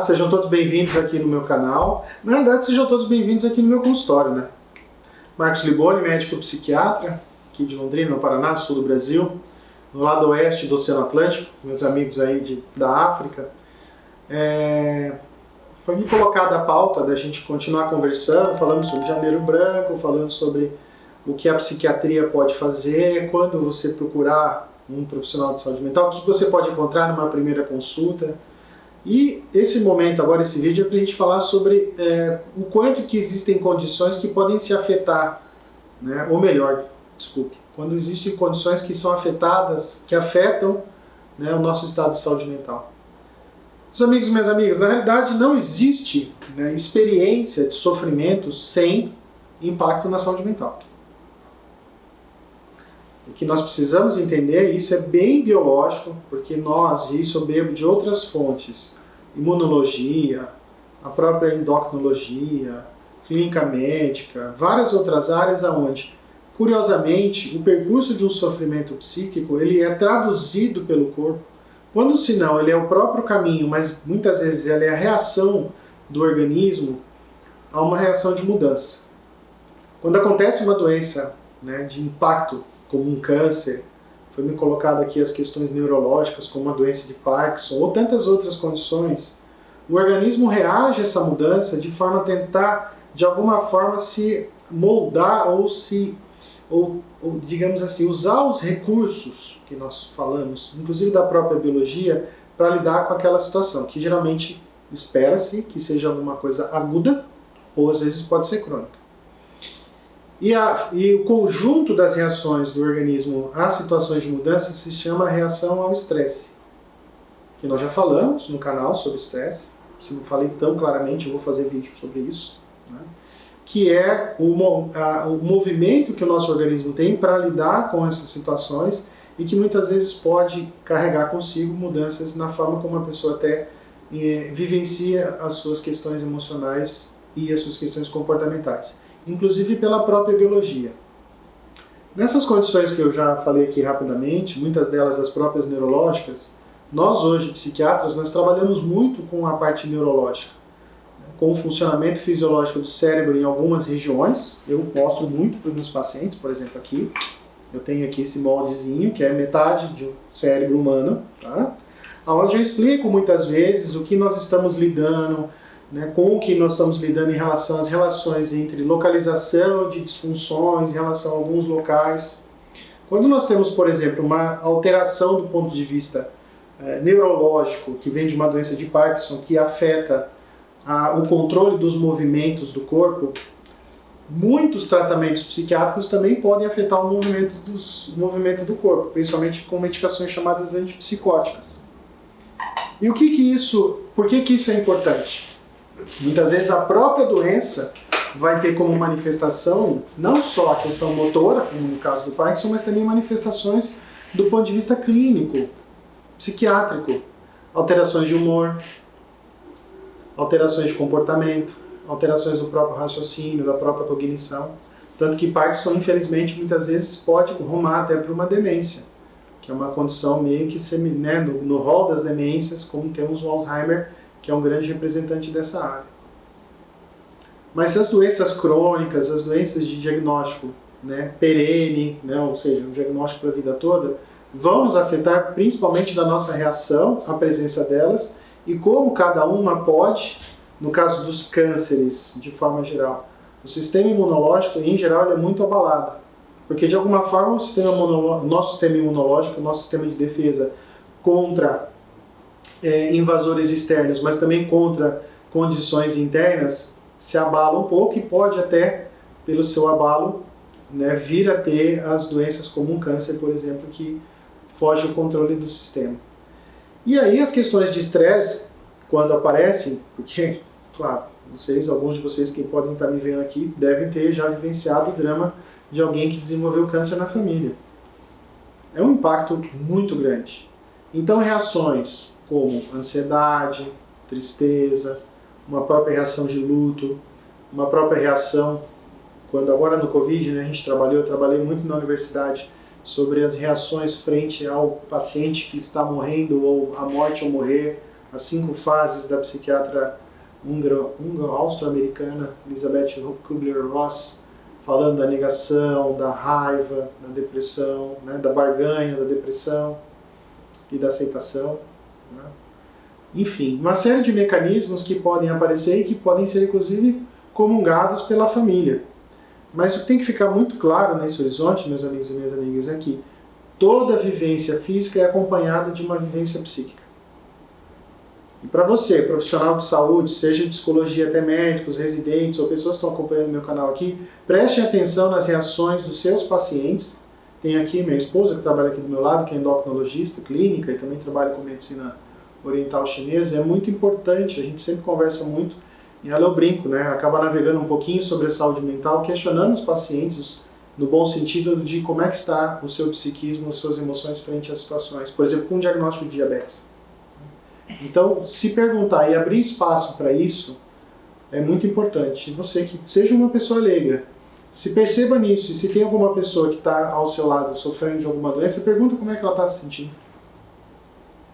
sejam todos bem-vindos aqui no meu canal. Na verdade, sejam todos bem-vindos aqui no meu consultório, né? Marcos Liboni, médico psiquiatra, aqui de Londrina, no Paraná, sul do Brasil, no lado oeste do Oceano Atlântico, meus amigos aí de, da África. É... Foi me colocada a pauta da gente continuar conversando, falando sobre janeiro branco, falando sobre o que a psiquiatria pode fazer, quando você procurar um profissional de saúde mental, o que você pode encontrar numa primeira consulta, e esse momento, agora esse vídeo, é para a gente falar sobre é, o quanto que existem condições que podem se afetar, né? ou melhor, desculpe, quando existem condições que são afetadas, que afetam né, o nosso estado de saúde mental. Meus amigos e minhas amigas, na realidade não existe né, experiência de sofrimento sem impacto na saúde mental. O que nós precisamos entender, isso é bem biológico, porque nós, e isso eu bebo de outras fontes, imunologia, a própria endocrinologia, clínica médica, várias outras áreas aonde, curiosamente, o percurso de um sofrimento psíquico, ele é traduzido pelo corpo, quando se não, ele é o próprio caminho, mas muitas vezes ele é a reação do organismo a uma reação de mudança. Quando acontece uma doença né, de impacto como um câncer, foi me colocado aqui as questões neurológicas, como uma doença de Parkinson, ou tantas outras condições, o organismo reage a essa mudança de forma a tentar, de alguma forma, se moldar ou se, ou, ou digamos assim, usar os recursos que nós falamos, inclusive da própria biologia, para lidar com aquela situação, que geralmente espera-se que seja alguma coisa aguda, ou às vezes pode ser crônica. E, a, e, o conjunto das reações do organismo a situações de mudança se chama reação ao estresse. Que nós já falamos no canal sobre estresse. Se não falei tão claramente, eu vou fazer vídeo sobre isso. Né? Que é o, a, o movimento que o nosso organismo tem para lidar com essas situações e que muitas vezes pode carregar consigo mudanças na forma como a pessoa até eh, vivencia as suas questões emocionais e as suas questões comportamentais inclusive pela própria biologia. Nessas condições que eu já falei aqui rapidamente, muitas delas as próprias neurológicas, nós hoje, psiquiatras, nós trabalhamos muito com a parte neurológica, com o funcionamento fisiológico do cérebro em algumas regiões. Eu mostro muito para os meus pacientes, por exemplo aqui, eu tenho aqui esse moldezinho, que é metade do cérebro humano, tá? onde eu explico muitas vezes o que nós estamos lidando, né, com o que nós estamos lidando em relação às relações entre localização de disfunções em relação a alguns locais. Quando nós temos, por exemplo, uma alteração do ponto de vista é, neurológico, que vem de uma doença de Parkinson, que afeta a, o controle dos movimentos do corpo, muitos tratamentos psiquiátricos também podem afetar o movimento, dos, o movimento do corpo, principalmente com medicações chamadas antipsicóticas. E o que que isso, por que que isso é importante? Muitas vezes a própria doença vai ter como manifestação não só a questão motora, como no caso do Parkinson, mas também manifestações do ponto de vista clínico, psiquiátrico, alterações de humor, alterações de comportamento, alterações do próprio raciocínio, da própria cognição. Tanto que Parkinson, infelizmente, muitas vezes pode rumar até para uma demência, que é uma condição meio que semi, né, no, no rol das demências, como temos o Alzheimer, que é um grande representante dessa área. Mas as doenças crônicas, as doenças de diagnóstico né, perene, né, ou seja, um diagnóstico para a vida toda, vão nos afetar principalmente da nossa reação à presença delas e como cada uma pode, no caso dos cânceres, de forma geral, o sistema imunológico, em geral, é muito abalado. Porque, de alguma forma, o sistema nosso sistema imunológico, o nosso sistema de defesa contra é, invasores externos, mas também contra condições internas, se abala um pouco e pode até, pelo seu abalo, né, vir a ter as doenças como um câncer, por exemplo, que foge ao controle do sistema. E aí as questões de estresse, quando aparecem, porque, claro, vocês, alguns de vocês que podem estar me vendo aqui, devem ter já vivenciado o drama de alguém que desenvolveu câncer na família. É um impacto muito grande. Então reações como ansiedade, tristeza, uma própria reação de luto, uma própria reação, quando agora no Covid né, a gente trabalhou, eu trabalhei muito na universidade sobre as reações frente ao paciente que está morrendo ou a morte ou morrer, As Cinco Fases da psiquiatra austro-americana Elizabeth Kubler-Ross, falando da negação, da raiva, da depressão, né, da barganha, da depressão e da aceitação. Né? Enfim, uma série de mecanismos que podem aparecer e que podem ser, inclusive, comungados pela família. Mas o que tem que ficar muito claro nesse horizonte, meus amigos e minhas amigas, é que toda vivência física é acompanhada de uma vivência psíquica. E para você, profissional de saúde, seja de psicologia até médicos, residentes ou pessoas que estão acompanhando meu canal aqui, preste atenção nas reações dos seus pacientes. Tem aqui minha esposa que trabalha aqui do meu lado, que é endocrinologista clínica e também trabalha com medicina oriental chinesa. É muito importante, a gente sempre conversa muito, e ela eu brinco, né? Acaba navegando um pouquinho sobre a saúde mental, questionando os pacientes no bom sentido de como é que está o seu psiquismo, as suas emoções frente às situações. Por exemplo, com o diagnóstico de diabetes. Então, se perguntar e abrir espaço para isso é muito importante. Você que seja uma pessoa leiga, se perceba nisso. E se tem alguma pessoa que está ao seu lado sofrendo de alguma doença, pergunta como é que ela está se sentindo.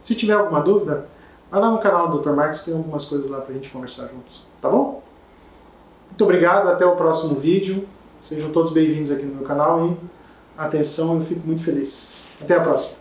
Se tiver alguma dúvida, vai lá no canal do Dr. Marcos, tem algumas coisas lá para a gente conversar juntos. Tá bom? Muito obrigado, até o próximo vídeo. Sejam todos bem-vindos aqui no meu canal e atenção, eu fico muito feliz. Até a próxima.